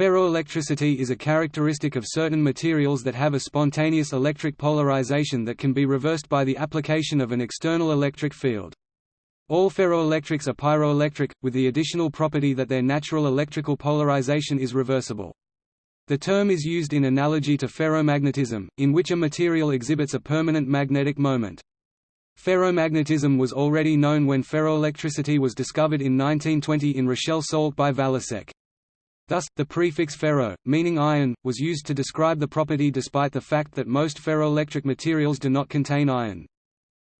Ferroelectricity is a characteristic of certain materials that have a spontaneous electric polarization that can be reversed by the application of an external electric field. All ferroelectrics are pyroelectric, with the additional property that their natural electrical polarization is reversible. The term is used in analogy to ferromagnetism, in which a material exhibits a permanent magnetic moment. Ferromagnetism was already known when ferroelectricity was discovered in 1920 in Rochelle Salt by Valasek. Thus, the prefix ferro, meaning iron, was used to describe the property despite the fact that most ferroelectric materials do not contain iron.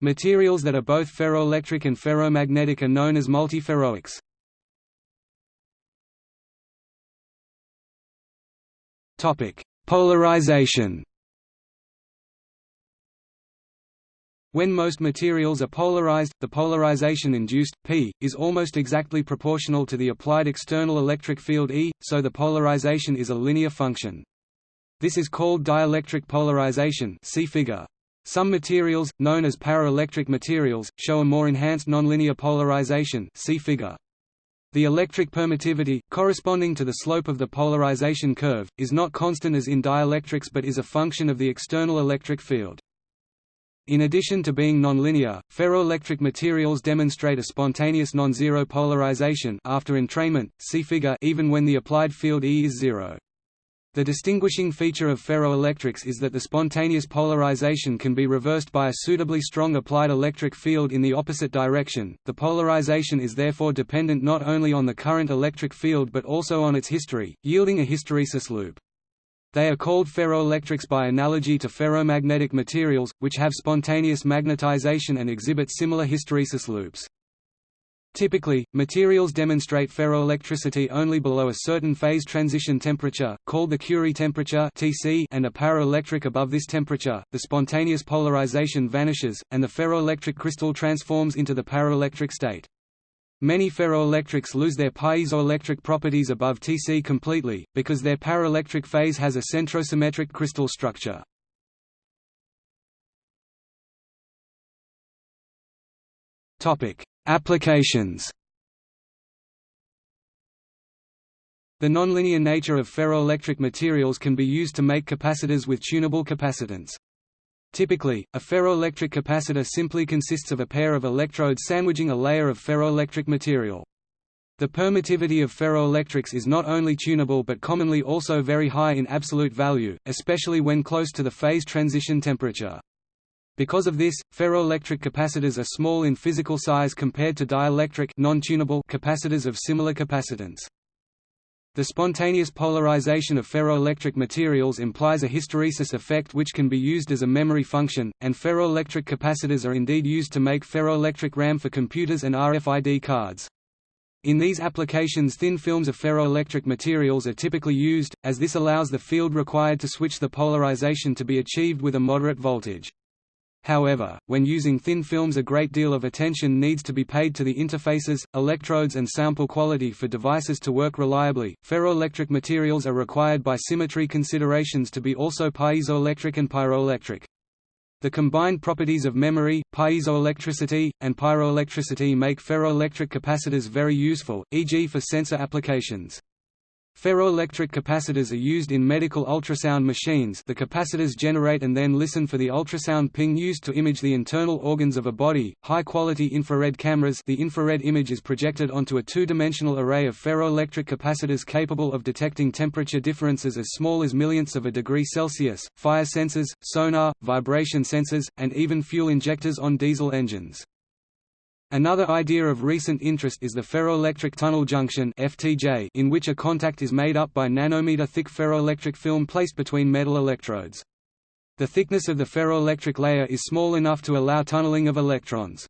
Materials that are both ferroelectric and ferromagnetic are known as multiferroics. Polarization. When most materials are polarized, the polarization induced, P, is almost exactly proportional to the applied external electric field E, so the polarization is a linear function. This is called dielectric polarization see figure. Some materials, known as paraelectric materials, show a more enhanced nonlinear polarization see figure. The electric permittivity, corresponding to the slope of the polarization curve, is not constant as in dielectrics but is a function of the external electric field. In addition to being nonlinear, ferroelectric materials demonstrate a spontaneous non-zero polarization after entrainment, see figure even when the applied field E is zero. The distinguishing feature of ferroelectrics is that the spontaneous polarization can be reversed by a suitably strong applied electric field in the opposite direction. The polarization is therefore dependent not only on the current electric field but also on its history, yielding a hysteresis loop. They are called ferroelectrics by analogy to ferromagnetic materials, which have spontaneous magnetization and exhibit similar hysteresis loops. Typically, materials demonstrate ferroelectricity only below a certain phase transition temperature, called the Curie temperature and are paraelectric above this temperature. The spontaneous polarization vanishes, and the ferroelectric crystal transforms into the paraelectric state. Many ferroelectrics lose their piezoelectric properties above Tc completely, because their paraelectric phase has a centrosymmetric crystal structure. Applications The nonlinear nature of ferroelectric materials can be used to make capacitors with tunable capacitance. Typically, a ferroelectric capacitor simply consists of a pair of electrodes sandwiching a layer of ferroelectric material. The permittivity of ferroelectrics is not only tunable but commonly also very high in absolute value, especially when close to the phase transition temperature. Because of this, ferroelectric capacitors are small in physical size compared to dielectric capacitors of similar capacitance. The spontaneous polarization of ferroelectric materials implies a hysteresis effect which can be used as a memory function, and ferroelectric capacitors are indeed used to make ferroelectric RAM for computers and RFID cards. In these applications thin films of ferroelectric materials are typically used, as this allows the field required to switch the polarization to be achieved with a moderate voltage. However, when using thin films a great deal of attention needs to be paid to the interfaces, electrodes and sample quality for devices to work reliably. Ferroelectric materials are required by symmetry considerations to be also piezoelectric and pyroelectric. The combined properties of memory, piezoelectricity, and pyroelectricity make ferroelectric capacitors very useful, e.g. for sensor applications. Ferroelectric capacitors are used in medical ultrasound machines the capacitors generate and then listen for the ultrasound ping used to image the internal organs of a body. High-quality infrared cameras the infrared image is projected onto a two-dimensional array of ferroelectric capacitors capable of detecting temperature differences as small as millionths of a degree Celsius, fire sensors, sonar, vibration sensors, and even fuel injectors on diesel engines. Another idea of recent interest is the ferroelectric tunnel junction (FTJ), in which a contact is made up by nanometer-thick ferroelectric film placed between metal electrodes. The thickness of the ferroelectric layer is small enough to allow tunneling of electrons.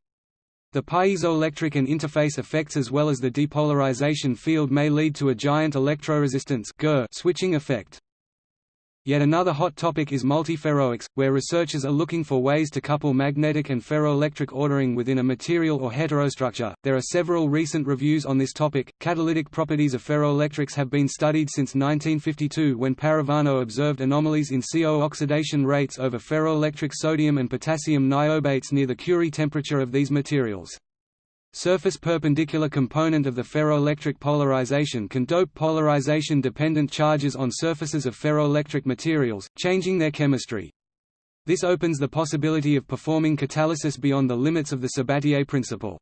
The piezoelectric and interface effects as well as the depolarization field may lead to a giant electroresistance switching effect. Yet another hot topic is multiferroics, where researchers are looking for ways to couple magnetic and ferroelectric ordering within a material or heterostructure. There are several recent reviews on this topic. Catalytic properties of ferroelectrics have been studied since 1952 when Parravano observed anomalies in CO oxidation rates over ferroelectric sodium and potassium niobates near the Curie temperature of these materials. Surface perpendicular component of the ferroelectric polarization can dope polarization-dependent charges on surfaces of ferroelectric materials, changing their chemistry. This opens the possibility of performing catalysis beyond the limits of the Sabatier principle.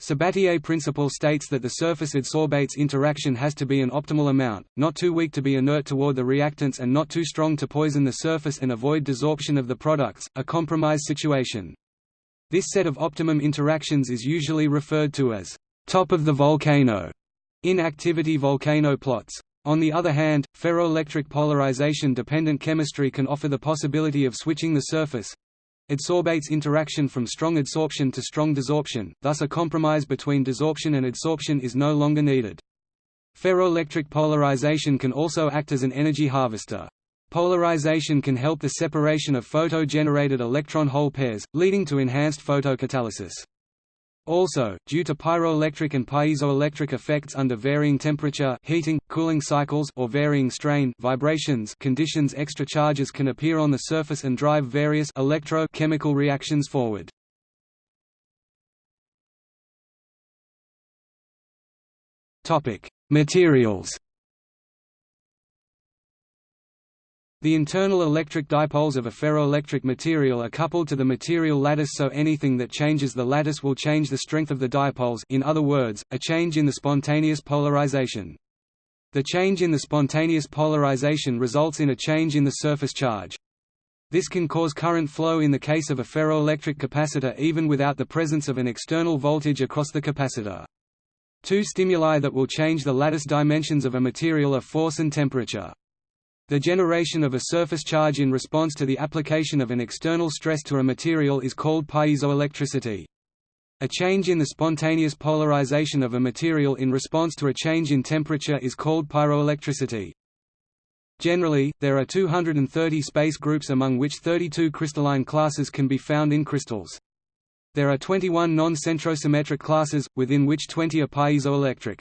Sabatier principle states that the surface adsorbates interaction has to be an optimal amount, not too weak to be inert toward the reactants and not too strong to poison the surface and avoid desorption of the products, a compromise situation. This set of optimum interactions is usually referred to as top of the volcano in activity volcano plots. On the other hand, ferroelectric polarization-dependent chemistry can offer the possibility of switching the surface adsorbates interaction from strong adsorption to strong desorption, thus a compromise between desorption and adsorption is no longer needed. Ferroelectric polarization can also act as an energy harvester. Polarization can help the separation of photo-generated electron-hole pairs, leading to enhanced photocatalysis. Also, due to pyroelectric and piezoelectric effects under varying temperature heating, cooling cycles or varying strain vibrations conditions extra charges can appear on the surface and drive various electro-chemical reactions forward. Materials The internal electric dipoles of a ferroelectric material are coupled to the material lattice so anything that changes the lattice will change the strength of the dipoles in other words, a change in the spontaneous polarization. The change in the spontaneous polarization results in a change in the surface charge. This can cause current flow in the case of a ferroelectric capacitor even without the presence of an external voltage across the capacitor. Two stimuli that will change the lattice dimensions of a material are force and temperature. The generation of a surface charge in response to the application of an external stress to a material is called piezoelectricity. A change in the spontaneous polarization of a material in response to a change in temperature is called pyroelectricity. Generally, there are 230 space groups among which 32 crystalline classes can be found in crystals. There are 21 non-centrosymmetric classes, within which 20 are piezoelectric.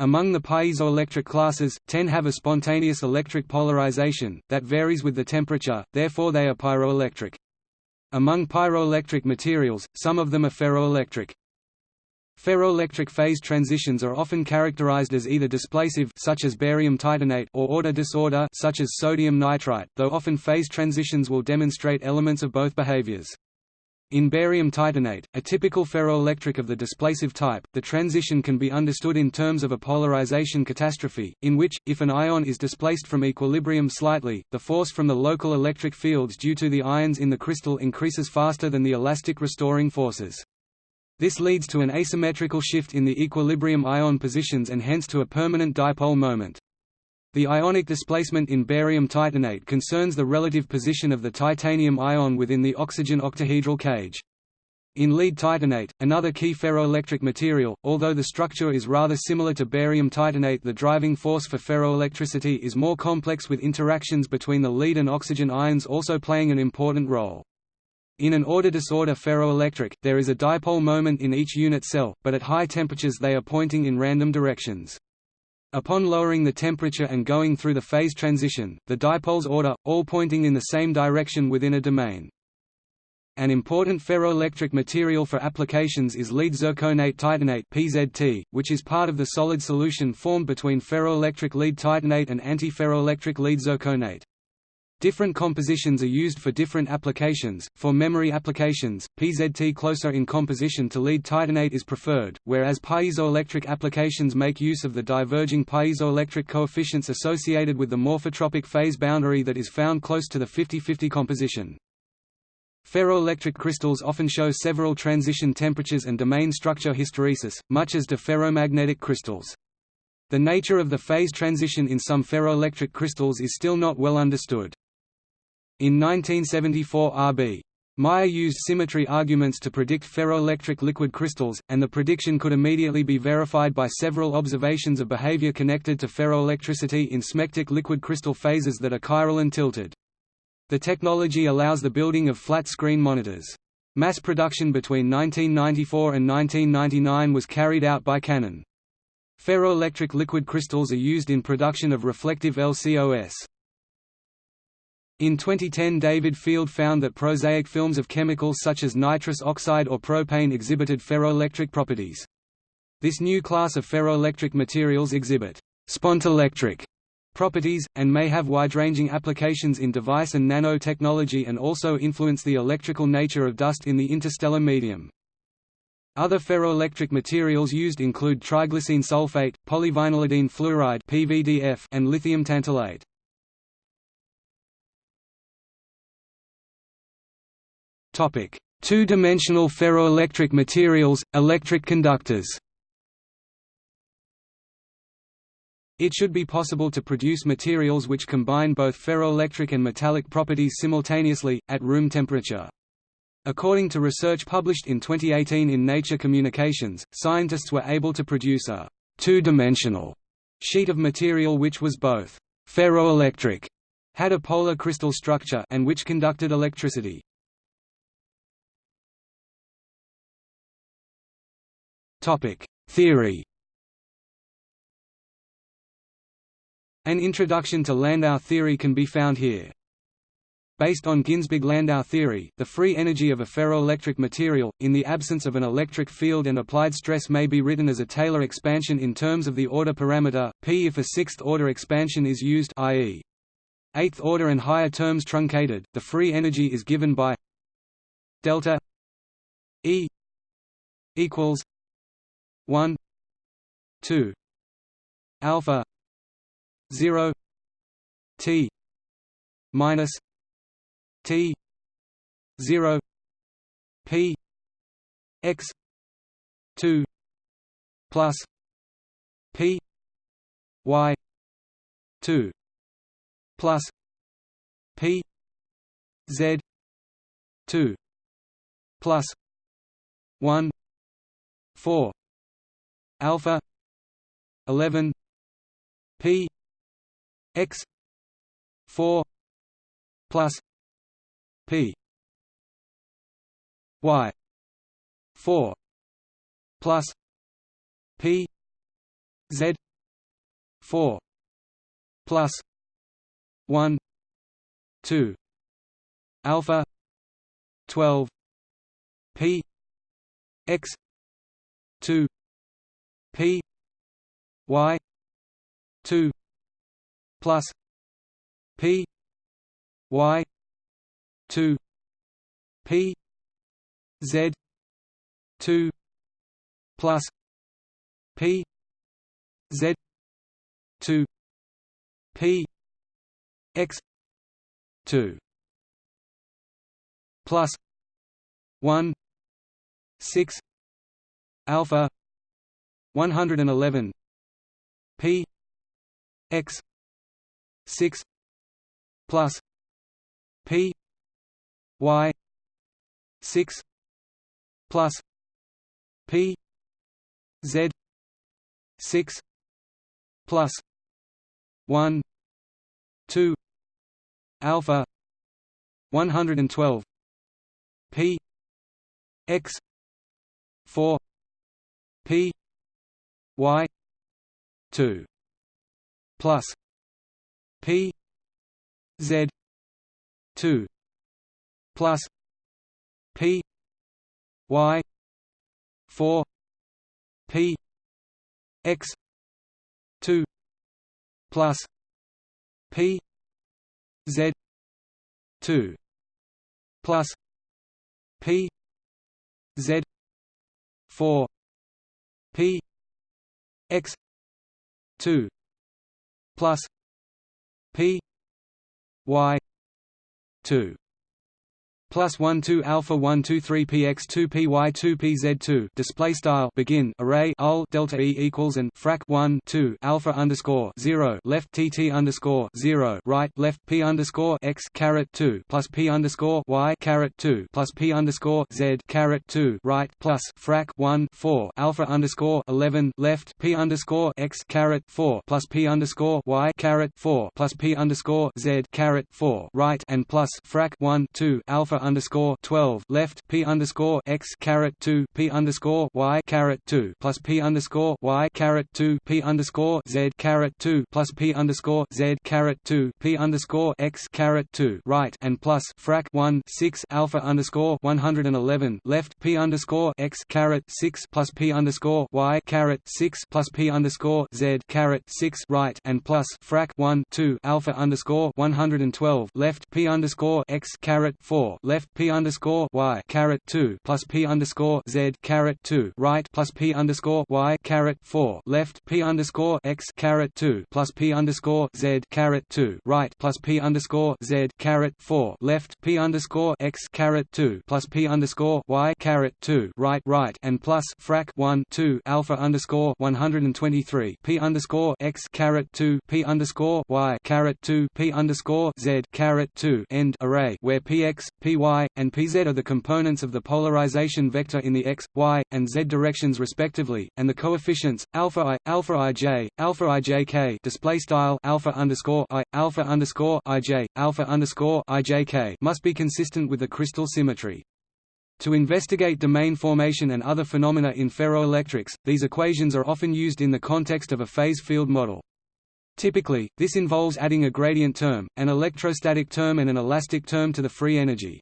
Among the piezoelectric classes, 10 have a spontaneous electric polarization, that varies with the temperature, therefore they are pyroelectric. Among pyroelectric materials, some of them are ferroelectric. Ferroelectric phase transitions are often characterized as either displacive such as barium titanate or order disorder such as sodium nitrite, though often phase transitions will demonstrate elements of both behaviors. In barium titanate, a typical ferroelectric of the displacive type, the transition can be understood in terms of a polarization catastrophe, in which, if an ion is displaced from equilibrium slightly, the force from the local electric fields due to the ions in the crystal increases faster than the elastic restoring forces. This leads to an asymmetrical shift in the equilibrium ion positions and hence to a permanent dipole moment. The ionic displacement in barium titanate concerns the relative position of the titanium ion within the oxygen octahedral cage. In lead titanate, another key ferroelectric material, although the structure is rather similar to barium titanate the driving force for ferroelectricity is more complex with interactions between the lead and oxygen ions also playing an important role. In an order disorder ferroelectric, there is a dipole moment in each unit cell, but at high temperatures they are pointing in random directions. Upon lowering the temperature and going through the phase transition, the dipoles order, all pointing in the same direction within a domain. An important ferroelectric material for applications is lead zirconate titanate (PZT), which is part of the solid solution formed between ferroelectric lead titanate and antiferroelectric lead zirconate. Different compositions are used for different applications. For memory applications, PZT closer in composition to lead titanate is preferred, whereas piezoelectric applications make use of the diverging piezoelectric coefficients associated with the morphotropic phase boundary that is found close to the 50-50 composition. Ferroelectric crystals often show several transition temperatures and domain structure hysteresis, much as do ferromagnetic crystals. The nature of the phase transition in some ferroelectric crystals is still not well understood. In 1974 R.B. Meyer used symmetry arguments to predict ferroelectric liquid crystals, and the prediction could immediately be verified by several observations of behavior connected to ferroelectricity in smectic liquid crystal phases that are chiral and tilted. The technology allows the building of flat-screen monitors. Mass production between 1994 and 1999 was carried out by Canon. Ferroelectric liquid crystals are used in production of reflective LCOS. In 2010 David Field found that prosaic films of chemicals such as nitrous oxide or propane exhibited ferroelectric properties. This new class of ferroelectric materials exhibit spontelectric properties, and may have wide-ranging applications in device and nanotechnology and also influence the electrical nature of dust in the interstellar medium. Other ferroelectric materials used include triglycine sulfate, polyvinylidene fluoride and lithium tantalate. Two-dimensional ferroelectric materials, electric conductors. It should be possible to produce materials which combine both ferroelectric and metallic properties simultaneously, at room temperature. According to research published in 2018 in Nature Communications, scientists were able to produce a two-dimensional sheet of material which was both ferroelectric, had a polar crystal structure and which conducted electricity. Topic: Theory. An introduction to Landau theory can be found here. Based on Ginzburg-Landau theory, the free energy of a ferroelectric material, in the absence of an electric field and applied stress may be written as a Taylor expansion in terms of the order parameter, p if a sixth-order expansion is used i.e. eighth order and higher terms truncated, the free energy is given by delta E equals 1 2 alpha 0 t minus t 0 p x 2 plus p y 2 plus p z 2 plus 1 4 alpha 11 p x 4 plus p y 4 plus p z 4 plus 1 2 alpha 12 p x 2 P Y two plus P Y two P Z two plus P Z two P X two plus one six alpha 111 p. X. 6 plus. P. Y. 6 plus. P. Z. 6 plus. 1 2 alpha. 112 p. X. 4 p y 2 plus p z 2 plus p y 4 p x 2 plus p z 2 plus p z 4 p x 2 plus p y 2 plus 1 2 alpha 1 2 3 px 2 py 2 pz 2 display style. Begin. Array. Ul delta e equals and. Frac 1 2 alpha underscore 0 left tt underscore 0 right. Left p underscore x caret 2 plus p underscore y caret 2 plus p underscore z caret 2 right. Plus frac 1 4 alpha underscore 11 left p underscore x caret 4 plus p underscore y caret 4 plus p underscore z caret 4 right. And plus frac 1 2 alpha underscore twelve left p underscore x caret two p underscore y caret two plus p underscore y caret two p underscore z caret two plus p underscore z caret two p underscore x caret two right and plus frac one six alpha underscore one hundred and eleven left p underscore x caret six plus p underscore y caret six plus p underscore z caret six right and plus frac one two alpha underscore one hundred and twelve left p underscore x caret four left p underscore y caret two plus p underscore z caret two right plus p underscore y caret four left p underscore x caret two plus p underscore z caret two right plus p underscore z caret four left p underscore x caret two plus p underscore y caret two right right and plus frac one two alpha underscore one hundred and twenty three p underscore x caret two p underscore y caret two p underscore z caret two end array where px, py, and pz are the components of the polarization vector in the x, y, and z directions respectively, and the coefficients alpha i, alpha ij, alpha ijk display style alpha underscore i, alpha underscore ij, alpha underscore ijk must be consistent with the crystal symmetry. To investigate domain formation and other phenomena in ferroelectrics, these equations are often used in the context of a phase field model. Typically, this involves adding a gradient term, an electrostatic term and an elastic term to the free energy.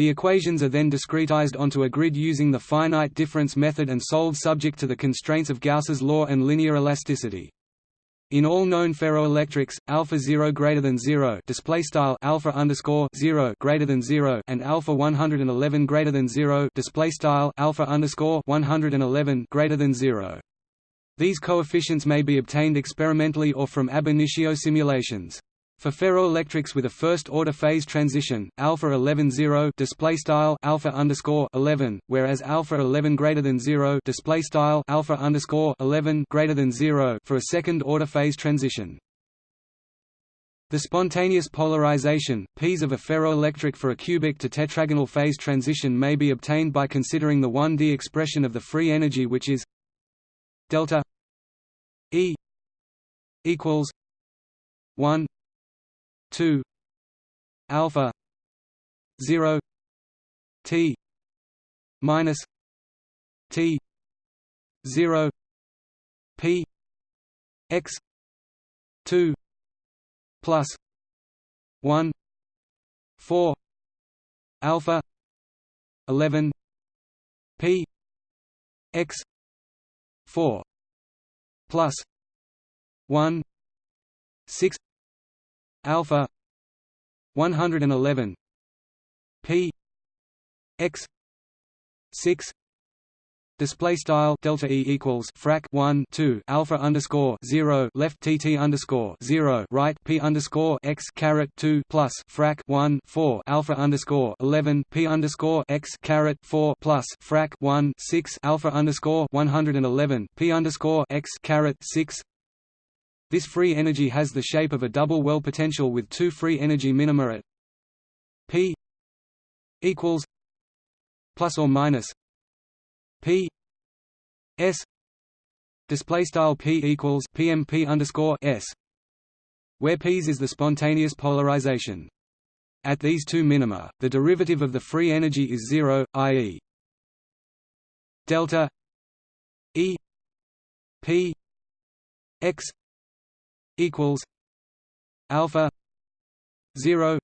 The equations are then discretized onto a grid using the finite difference method and solved subject to the constraints of Gauss's law and linear elasticity. In all known ferroelectrics, alpha 0 greater than 0 display style alpha underscore 0 greater than 0 and alpha 111 greater than 0 display style alpha underscore 111 greater than 0. These coefficients may be obtained experimentally or from ab initio simulations. For ferroelectrics with a first-order phase transition, alpha 11 0 display style alpha underscore 11, whereas alpha 11 greater than 0 display style alpha underscore 11 greater than 0 for a second-order phase transition. The spontaneous polarization, P's of a ferroelectric for a cubic to tetragonal phase transition may be obtained by considering the 1D expression of the free energy which is delta E equals one two alpha zero T minus T zero P X two plus one four alpha eleven P X 4 plus 1 6 alpha 111 p x 6 Display style delta e equals frac 1 2 alpha underscore 0 left tt underscore 0 right p underscore x caret 2 plus frac 1 4 alpha underscore 11 p underscore x caret 4 plus frac 1 6 alpha underscore 111 p underscore x caret 6 this free energy has the shape of a double well potential with two free energy minima at p equals plus or minus P S display style P equals PMP underscore S where P's is the spontaneous polarization. At these two minima, the derivative of the free energy is zero, i.e. delta E P X equals alpha zero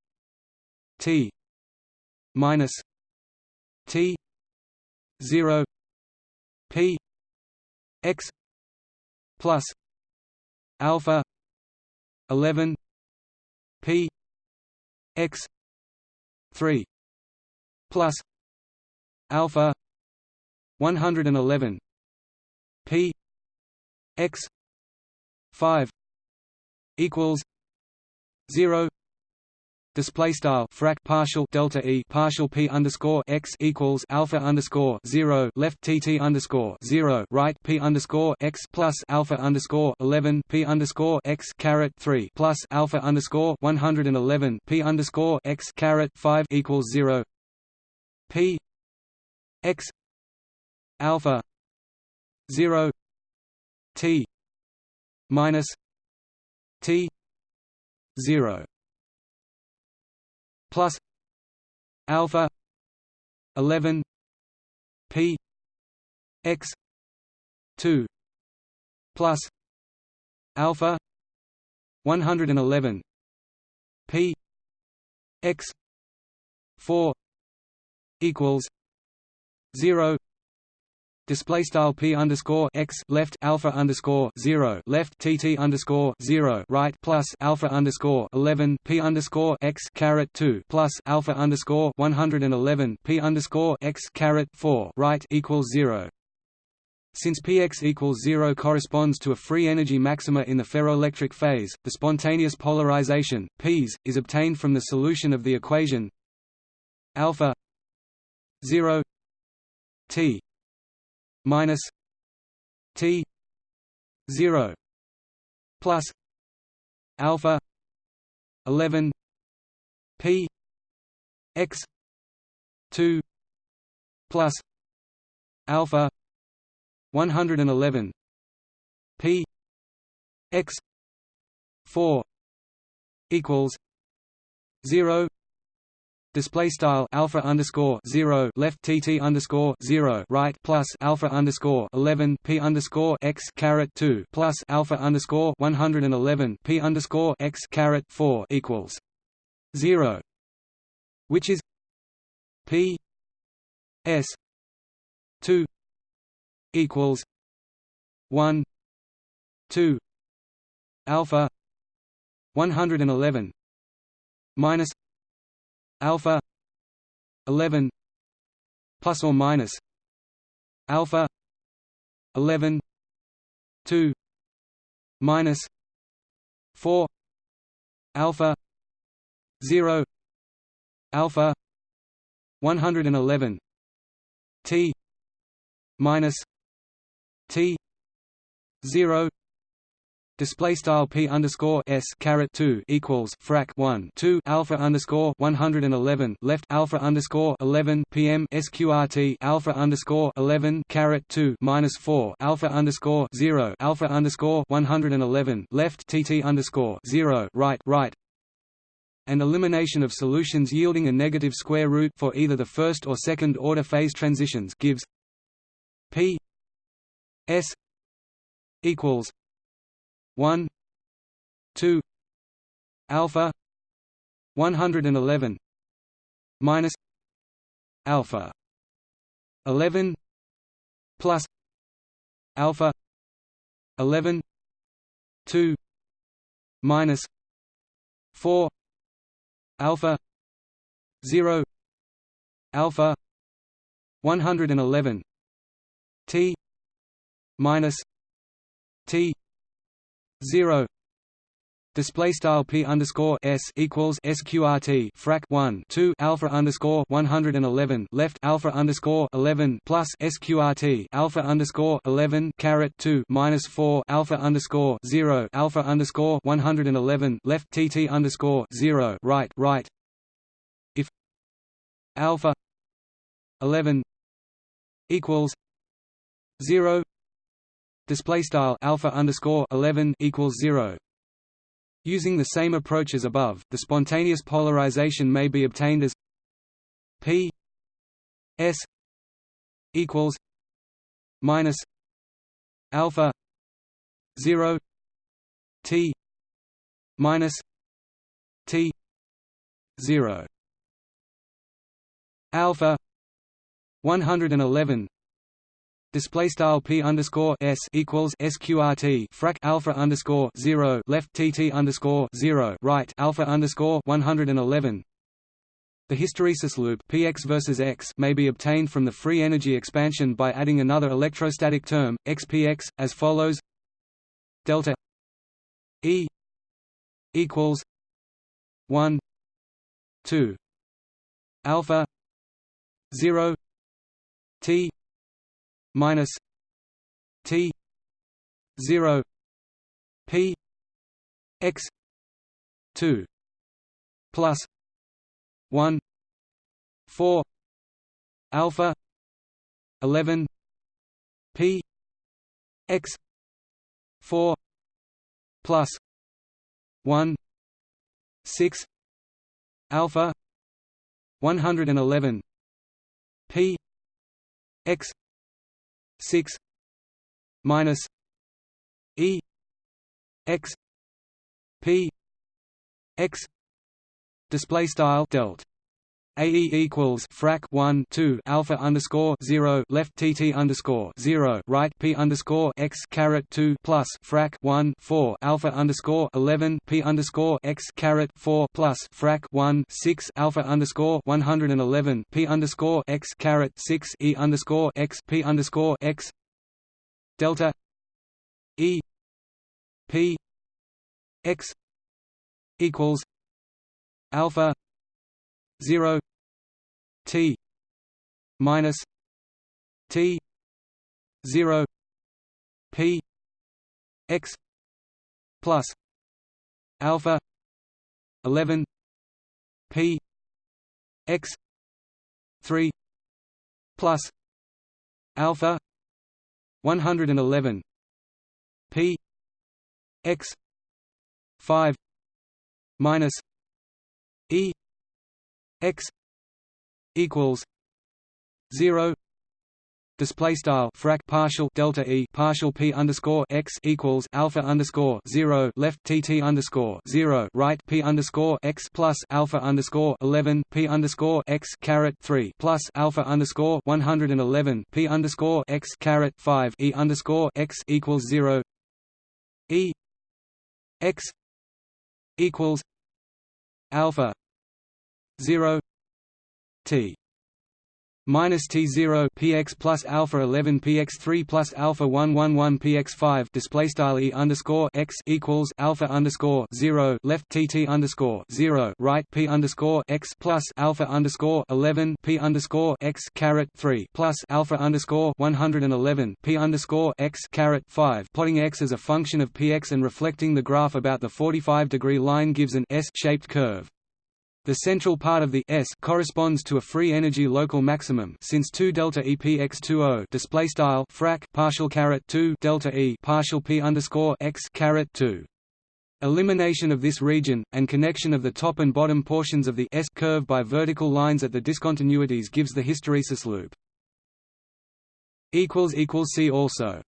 T minus T zero P X plus alpha eleven P X three plus alpha one hundred and eleven P X five equals zero. Display style frac partial delta e partial p underscore x equals alpha underscore zero. Left tt underscore zero. Right p underscore x plus alpha underscore eleven p underscore x caret three plus alpha underscore one hundred and eleven p underscore x caret five equals zero. P x alpha zero t minus t zero plus alpha 11 p x 2 plus alpha 111 p x 4 equals 0 display style p underscore x left alpha underscore zero left tt underscore zero right plus alpha underscore eleven p underscore x caret two plus alpha underscore one hundred and eleven p underscore x caret four right equals zero. Since px equals zero corresponds to a free energy maxima in the ferroelectric phase, the spontaneous polarization p's is obtained from the solution of the equation alpha zero t minus T zero plus alpha eleven P X two plus alpha one hundred and eleven P X four equals zero display style alpha underscore zero left tt underscore zero right plus alpha underscore eleven p underscore x caret two plus alpha underscore one hundred and eleven p underscore x caret four equals zero, which is p s two equals one two alpha one hundred and eleven minus alpha 11 plus or minus alpha 11 2 minus 4 alpha 0 alpha 111 t minus t 0 display style p underscore s caret 2 equals frac 1 2 alpha underscore 111 left alpha underscore 11 pm sqrt alpha underscore 11 caret 2 minus 4 alpha underscore 0 alpha underscore 111 left tt underscore 0 right right. And elimination of solutions yielding a negative square root for either the first or second order phase transitions gives p s equals 1 2 alpha 111 minus alpha 11 plus alpha 11 2 minus 4 alpha 0 alpha 111 t minus t zero. Display style p underscore s equals sqrt frac 1 2 alpha underscore 111 left alpha underscore 11 plus sqrt alpha underscore 11 caret 2 minus 4 alpha underscore 0 alpha underscore 111 left tt underscore 0 right right. If alpha 11 equals 0 display style alpha underscore 11 equals 0 using the same approach as above the spontaneous polarization may be obtained as p s equals minus alpha 0 t minus t 0 alpha 111 display style p underscore s equals sqrt frac alpha underscore zero left tt underscore zero right alpha underscore one hundred and eleven. The hysteresis loop px versus x may be obtained from the free energy expansion by adding another electrostatic term xpx as follows: delta E equals one two alpha zero T minus T zero P X two plus one four alpha eleven P X four plus one six alpha 111 p x 6 minus e x p x display style delt AE equals frac 1 2 alpha underscore 0 left TT underscore 0 right P underscore x caret 2 plus frac 1 4 alpha underscore 11 P underscore x caret 4 plus frac 1 6 alpha underscore 111 P underscore x caret 6 E underscore x P underscore x delta E P x equals alpha 0 t minus t 0 p x plus alpha 11 p x 3 plus alpha 111 p x 5 minus x equals 0 display style frac partial delta e partial p underscore x equals alpha underscore zero left tt underscore zero right p underscore x plus alpha underscore eleven p underscore x caret three plus alpha underscore one hundred and eleven p underscore x caret five e underscore x equals zero e x equals alpha 0 t minus T0 px plus alpha 11 px 3 plus alpha 111 px 5 display style e underscore x equals alpha underscore 0 left tt underscore 0 right p underscore x plus alpha underscore 11 p underscore x caret 3 plus alpha underscore 111 p underscore x caret 5 plotting x as a function of px and reflecting the graph about the 45 degree line gives an S-shaped curve. The central part of the S corresponds to a free energy local maximum since 2 delta E P x 20 display style frac partial caret 2 delta E partial P underscore x caret 2. Elimination of this region, and connection of the top and bottom portions of the S curve by vertical lines at the discontinuities gives the hysteresis loop. See also